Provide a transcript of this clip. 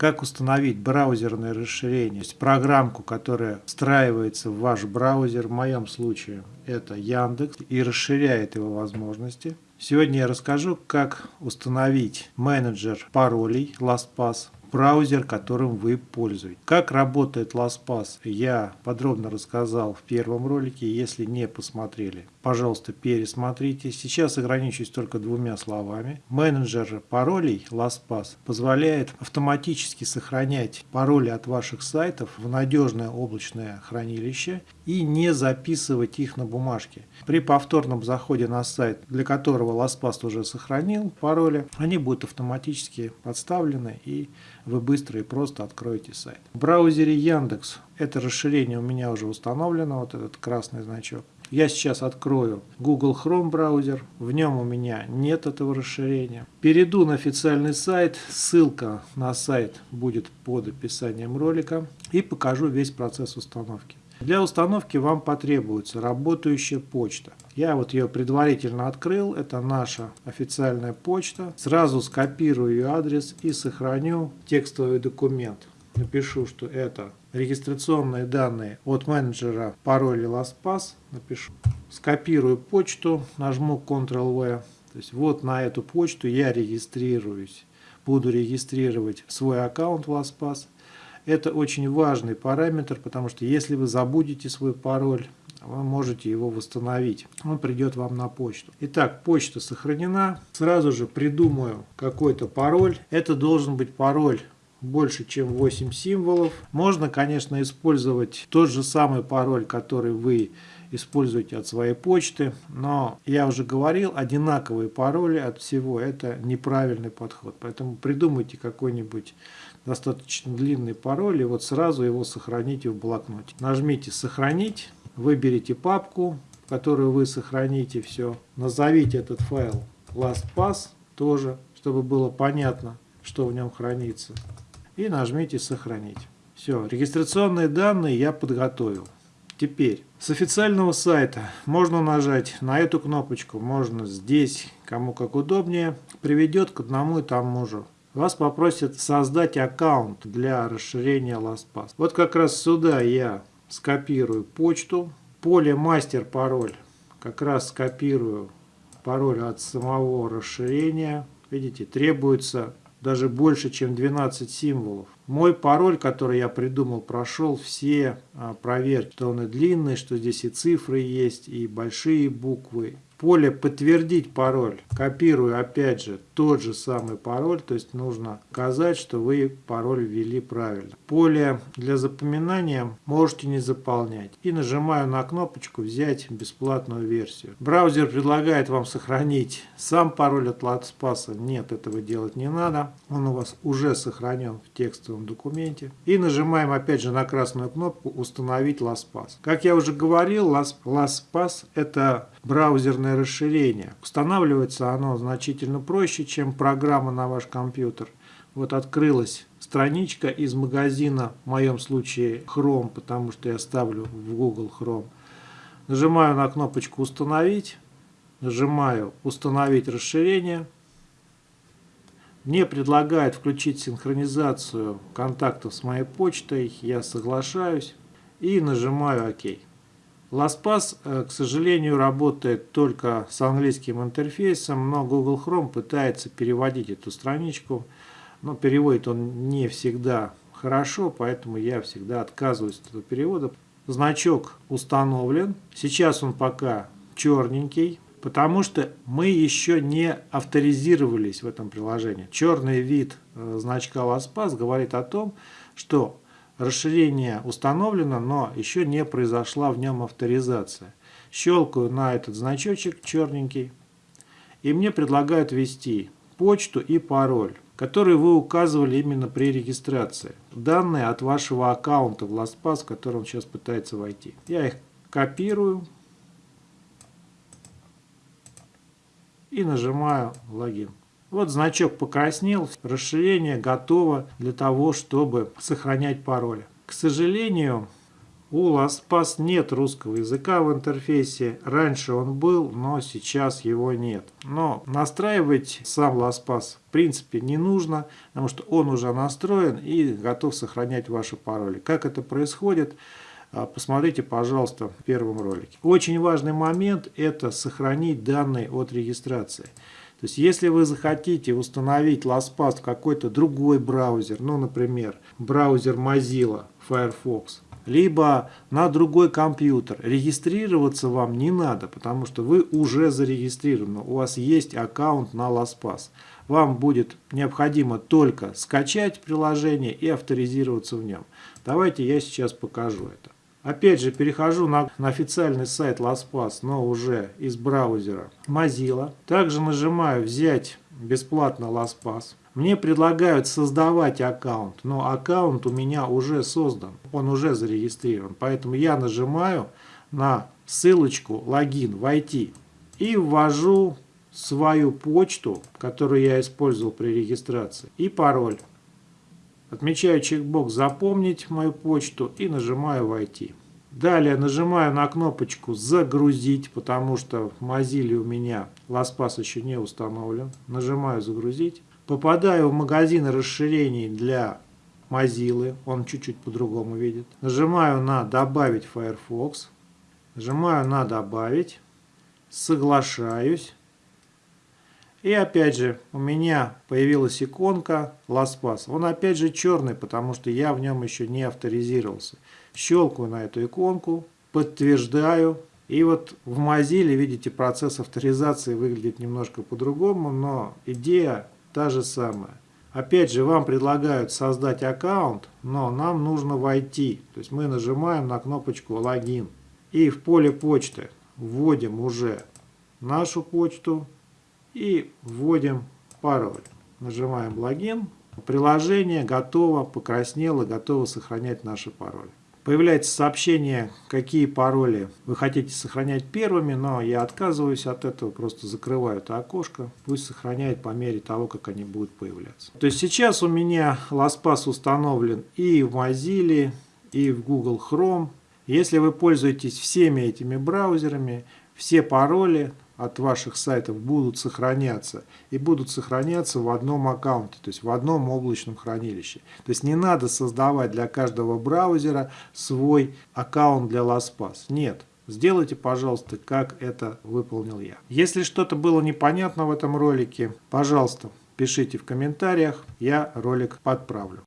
как установить браузерное расширение, то есть программку, которая встраивается в ваш браузер, в моем случае это Яндекс, и расширяет его возможности. Сегодня я расскажу, как установить менеджер паролей LastPass браузер, которым вы пользуетесь. Как работает LastPass, я подробно рассказал в первом ролике. Если не посмотрели, пожалуйста, пересмотрите. Сейчас ограничусь только двумя словами. Менеджер паролей LastPass позволяет автоматически сохранять пароли от ваших сайтов в надежное облачное хранилище и не записывать их на бумажке. При повторном заходе на сайт, для которого LastPass уже сохранил пароли, они будут автоматически подставлены и вы быстро и просто откроете сайт. В браузере Яндекс это расширение у меня уже установлено, вот этот красный значок. Я сейчас открою Google Chrome браузер, в нем у меня нет этого расширения. Перейду на официальный сайт, ссылка на сайт будет под описанием ролика и покажу весь процесс установки. Для установки вам потребуется работающая почта. Я вот ее предварительно открыл, это наша официальная почта. Сразу скопирую ее адрес и сохраню текстовый документ. Напишу, что это регистрационные данные от менеджера пароля LastPass. Напишу. Скопирую почту, нажму Ctrl-V. То есть вот на эту почту я регистрируюсь. Буду регистрировать свой аккаунт в LastPass. Это очень важный параметр, потому что если вы забудете свой пароль, вы можете его восстановить. Он придет вам на почту. Итак, почта сохранена. Сразу же придумаю какой-то пароль. Это должен быть пароль больше, чем 8 символов. Можно, конечно, использовать тот же самый пароль, который вы используете от своей почты, но я уже говорил, одинаковые пароли от всего это неправильный подход. Поэтому придумайте какой-нибудь достаточно длинный пароль и вот сразу его сохраните в блокноте. Нажмите «Сохранить», выберите папку, в которую вы сохраните все. Назовите этот файл LastPass тоже, чтобы было понятно, что в нем хранится. И нажмите «Сохранить». Все, регистрационные данные я подготовил. Теперь с официального сайта можно нажать на эту кнопочку, можно здесь, кому как удобнее, приведет к одному и тому же вас попросят создать аккаунт для расширения LastPass. Вот как раз сюда я скопирую почту, поле мастер пароль, как раз скопирую пароль от самого расширения. Видите, требуется даже больше, чем 12 символов. Мой пароль, который я придумал, прошел все а, проверки. Что он и длинный, что здесь и цифры есть, и большие буквы, поле «Подтвердить пароль» копирую опять же тот же самый пароль, то есть нужно указать, что вы пароль ввели правильно. Поле для запоминания можете не заполнять. И нажимаю на кнопочку «Взять бесплатную версию». Браузер предлагает вам сохранить сам пароль от LastPass. Нет, этого делать не надо. Он у вас уже сохранен в текстовом документе. И нажимаем опять же на красную кнопку «Установить LastPass». Как я уже говорил, LastPass это браузерное расширение. Устанавливается оно значительно проще, чем программа на ваш компьютер. Вот открылась страничка из магазина, в моем случае Chrome, потому что я ставлю в Google Chrome. Нажимаю на кнопочку «Установить», нажимаю «Установить расширение». Мне предлагают включить синхронизацию контактов с моей почтой, я соглашаюсь и нажимаю «Ок». LastPass, э, к сожалению, работает только с английским интерфейсом, но Google Chrome пытается переводить эту страничку, но переводит он не всегда хорошо, поэтому я всегда отказываюсь от этого перевода. Значок установлен, сейчас он пока черненький, потому что мы еще не авторизировались в этом приложении. Черный вид э, значка LastPass говорит о том, что Расширение установлено, но еще не произошла в нем авторизация. Щелкаю на этот значочек черненький. И мне предлагают ввести почту и пароль, который вы указывали именно при регистрации. Данные от вашего аккаунта в LastPass, в который сейчас пытается войти. Я их копирую и нажимаю логин. Вот значок покраснел, расширение готово для того, чтобы сохранять пароль. К сожалению, У LastPass нет русского языка в интерфейсе. Раньше он был, но сейчас его нет. Но настраивать сам LastPass в принципе не нужно, потому что он уже настроен и готов сохранять ваши пароли. Как это происходит? А, посмотрите, пожалуйста, в первом ролике. Очень важный момент – это сохранить данные от регистрации. То есть, если вы захотите установить LastPass в какой-то другой браузер, ну, например, браузер Mozilla Firefox, либо на другой компьютер. Регистрироваться вам не надо, потому что вы уже зарегистрированы, у вас есть аккаунт на LastPass. Вам будет необходимо только скачать приложение и авторизироваться в нем. Давайте я сейчас покажу это. Опять же, перехожу на, на официальный сайт LastPass, но уже из браузера Mozilla. Также нажимаю «Взять бесплатно LastPass». Мне предлагают создавать аккаунт, но аккаунт у меня уже создан, он уже зарегистрирован. Поэтому я нажимаю на ссылочку «Логин», «Войти» и ввожу свою почту, которую я использовал при регистрации, и пароль. Отмечаю чекбокс «Запомнить мою почту» и нажимаю «Войти». Далее нажимаю на кнопочку «Загрузить», потому что в Mozilla у меня LastPass еще не установлен. Нажимаю «Загрузить». Попадаю в магазин расширений для Mozilla, он чуть-чуть по-другому видит. Нажимаю на «Добавить Firefox». Нажимаю на «Добавить». Соглашаюсь. И опять же, у меня появилась иконка LastPass. Он опять же черный, потому что я в нем еще не авторизировался. Щелкаю на эту иконку, подтверждаю. И вот в Mozilla, видите, процесс авторизации выглядит немножко по-другому, но идея та же самая. Опять же, вам предлагают создать аккаунт, но нам нужно войти. То есть мы нажимаем на кнопочку «Логин». И в поле почты вводим уже нашу почту, и вводим пароль. Нажимаем логин. Приложение готово, покраснело, готово сохранять наши пароли. Появляется сообщение, какие пароли вы хотите сохранять первыми, но я отказываюсь от этого, просто закрываю это окошко. Пусть сохраняет по мере того, как они будут появляться. То есть сейчас у меня LastPass установлен и в Mozilla, и в Google Chrome. Если вы пользуетесь всеми этими браузерами, все пароли от ваших сайтов будут сохраняться и будут сохраняться в одном аккаунте, то есть в одном облачном хранилище. То есть не надо создавать для каждого браузера свой аккаунт для LastPass. Нет. Сделайте, пожалуйста, как это выполнил я. Если что-то было непонятно в этом ролике, пожалуйста, пишите в комментариях, я ролик подправлю.